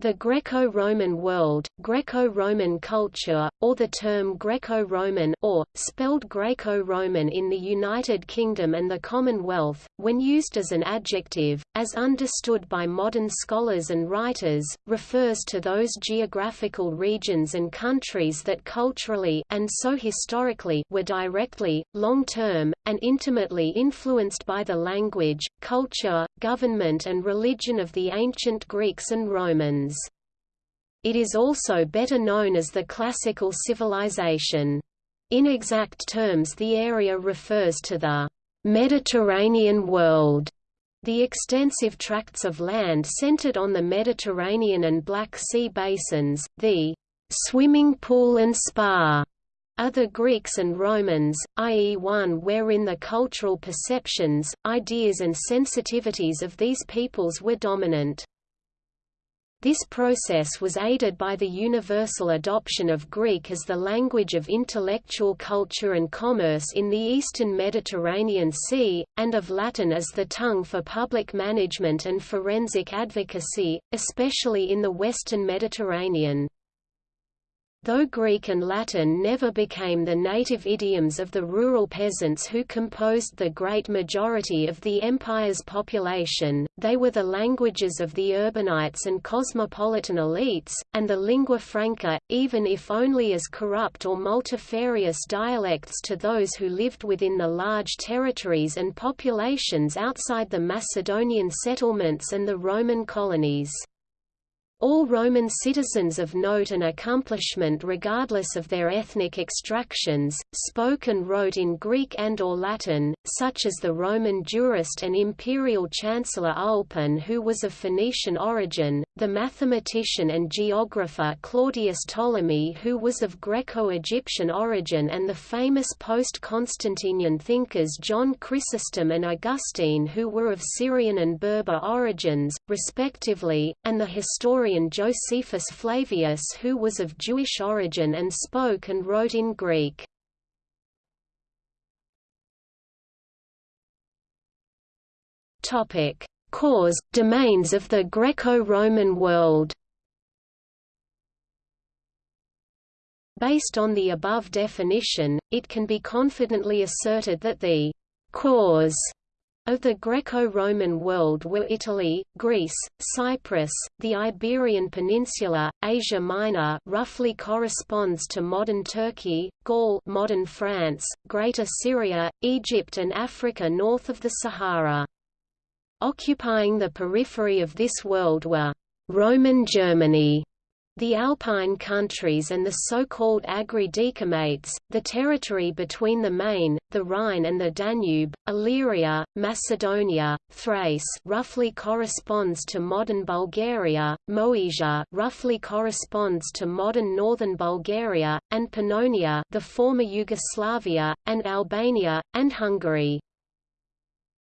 The Greco-Roman world, Greco-Roman culture, or the term Greco-Roman or, spelled Graeco-Roman in the United Kingdom and the Commonwealth, when used as an adjective, as understood by modern scholars and writers, refers to those geographical regions and countries that culturally and so historically were directly, long-term, and intimately influenced by the language, culture, government and religion of the ancient Greeks and Romans. It is also better known as the classical civilization. In exact terms the area refers to the Mediterranean world, the extensive tracts of land centered on the Mediterranean and Black Sea basins, the swimming pool and spa the Greeks and Romans, i.e. one wherein the cultural perceptions, ideas and sensitivities of these peoples were dominant. This process was aided by the universal adoption of Greek as the language of intellectual culture and commerce in the eastern Mediterranean Sea, and of Latin as the tongue for public management and forensic advocacy, especially in the western Mediterranean. Though Greek and Latin never became the native idioms of the rural peasants who composed the great majority of the empire's population, they were the languages of the urbanites and cosmopolitan elites, and the lingua franca, even if only as corrupt or multifarious dialects to those who lived within the large territories and populations outside the Macedonian settlements and the Roman colonies. All Roman citizens of note and accomplishment regardless of their ethnic extractions, spoke and wrote in Greek and or Latin, such as the Roman jurist and imperial chancellor Ulpian who was of Phoenician origin, the mathematician and geographer Claudius Ptolemy who was of Greco-Egyptian origin and the famous post-Constantinian thinkers John Chrysostom and Augustine who were of Syrian and Berber origins, respectively, and the historian historian Josephus Flavius who was of Jewish origin and spoke and wrote in Greek. Topic: Cause domains of the Greco-Roman world. Based on the above definition, it can be confidently asserted that the cause of the Greco-Roman world were Italy, Greece, Cyprus, the Iberian Peninsula, Asia Minor roughly corresponds to modern Turkey, Gaul modern France, Greater Syria, Egypt and Africa north of the Sahara. Occupying the periphery of this world were Roman Germany, the Alpine countries and the so-called Agri-Decumates, the territory between the Main, the Rhine and the Danube, Illyria, Macedonia, Thrace roughly corresponds to modern Bulgaria, Moesia roughly corresponds to modern northern Bulgaria, and Pannonia the former Yugoslavia, and Albania, and Hungary.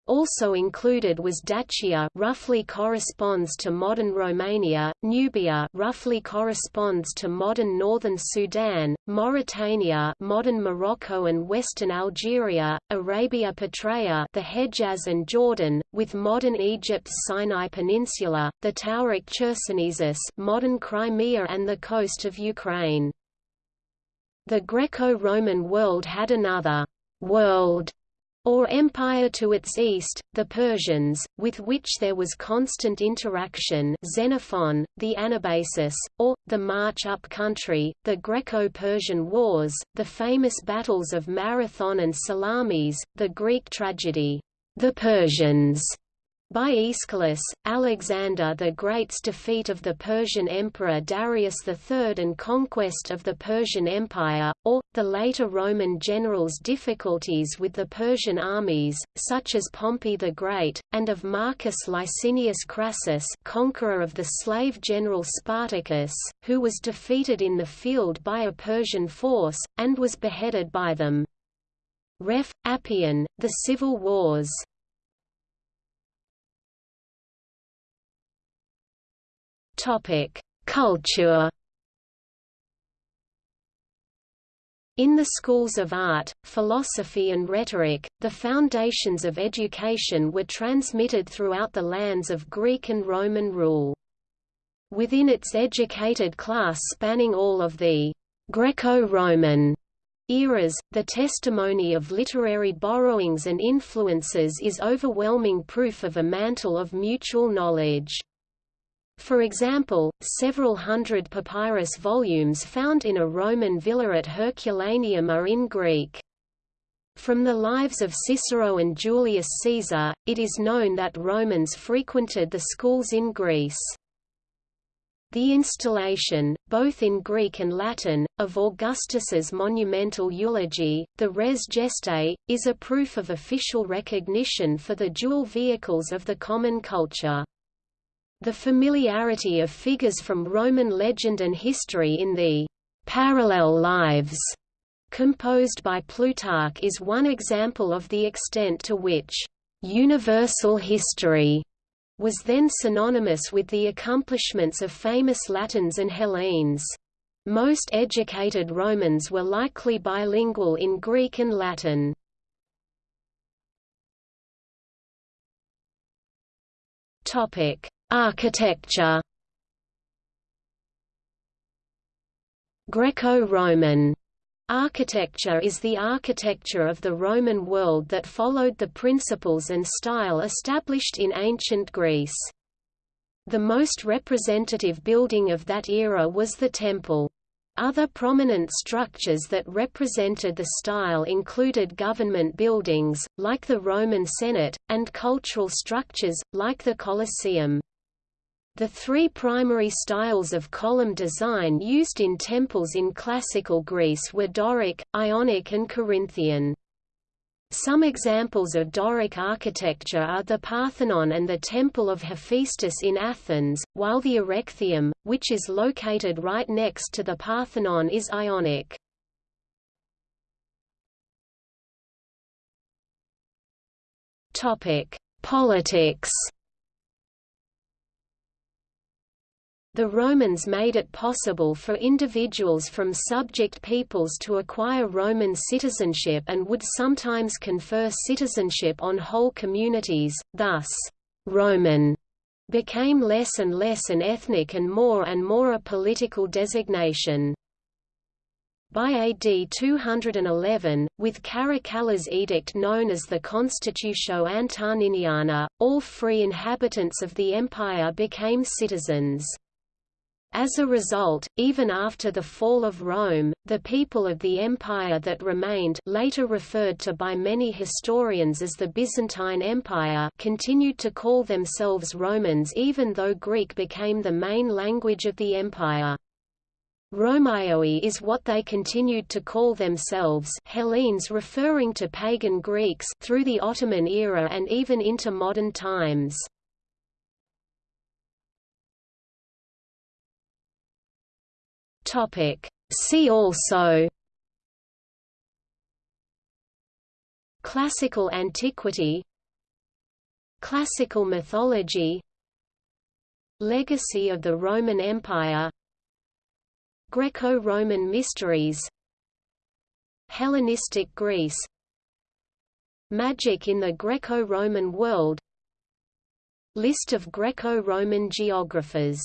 Also included was Dacia roughly corresponds to modern Romania, Nubia roughly corresponds to modern northern Sudan, Mauritania modern Morocco and western Algeria, Arabia Petraea the Hejaz and Jordan, with modern Egypt's Sinai Peninsula, the Tauric Chersonesus modern Crimea and the coast of Ukraine. The Greco-Roman world had another world or empire to its east, the Persians, with which there was constant interaction Xenophon, the Anabasis, or, the march up country, the Greco-Persian Wars, the famous battles of Marathon and Salamis, the Greek tragedy, The Persians, by Aeschylus, Alexander the Great's defeat of the Persian Emperor Darius III and conquest of the Persian Empire, or, the later Roman generals' difficulties with the Persian armies, such as Pompey the Great, and of Marcus Licinius Crassus conqueror of the slave general Spartacus, who was defeated in the field by a Persian force, and was beheaded by them. Ref. Appian, The Civil Wars Culture. In the schools of art, philosophy and rhetoric, the foundations of education were transmitted throughout the lands of Greek and Roman rule. within its educated class spanning all of the Greco-Roman eras, the testimony of literary borrowings and influences is overwhelming proof of a mantle of mutual knowledge. For example, several hundred papyrus volumes found in a Roman villa at Herculaneum are in Greek. From the lives of Cicero and Julius Caesar, it is known that Romans frequented the schools in Greece. The installation, both in Greek and Latin, of Augustus's monumental eulogy, the Res Gestae, is a proof of official recognition for the dual vehicles of the common culture. The familiarity of figures from Roman legend and history in the parallel lives composed by Plutarch is one example of the extent to which universal history was then synonymous with the accomplishments of famous Latins and Hellenes. Most educated Romans were likely bilingual in Greek and Latin. Topic: Architecture. Greco-Roman Architecture is the architecture of the Roman world that followed the principles and style established in ancient Greece. The most representative building of that era was the temple. Other prominent structures that represented the style included government buildings, like the Roman Senate, and cultural structures, like the Colosseum. The three primary styles of column design used in temples in classical Greece were Doric, Ionic and Corinthian. Some examples of Doric architecture are the Parthenon and the Temple of Hephaestus in Athens, while the Erechtheion, which is located right next to the Parthenon is Ionic. Politics The Romans made it possible for individuals from subject peoples to acquire Roman citizenship and would sometimes confer citizenship on whole communities, thus, Roman became less and less an ethnic and more and more a political designation. By AD 211, with Caracalla's edict known as the Constitutio Antoniniana, all free inhabitants of the empire became citizens. As a result, even after the fall of Rome, the people of the empire that remained later referred to by many historians as the Byzantine Empire continued to call themselves Romans even though Greek became the main language of the empire. Romaioi is what they continued to call themselves Hellenes referring to pagan Greeks through the Ottoman era and even into modern times. Topic. See also Classical antiquity Classical mythology Legacy of the Roman Empire Greco-Roman mysteries Hellenistic Greece Magic in the Greco-Roman world List of Greco-Roman geographers